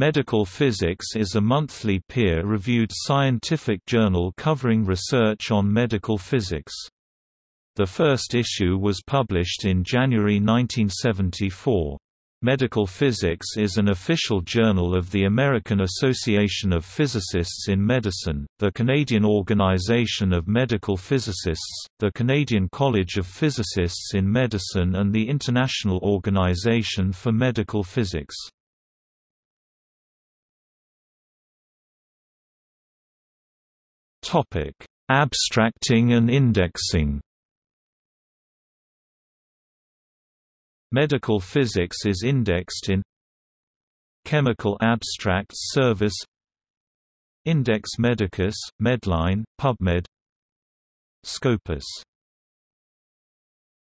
Medical Physics is a monthly peer-reviewed scientific journal covering research on medical physics. The first issue was published in January 1974. Medical Physics is an official journal of the American Association of Physicists in Medicine, the Canadian Organization of Medical Physicists, the Canadian College of Physicists in Medicine and the International Organization for Medical Physics. Topic: Abstracting and indexing. Medical physics is indexed in Chemical Abstracts Service Index Medicus, Medline, PubMed Scopus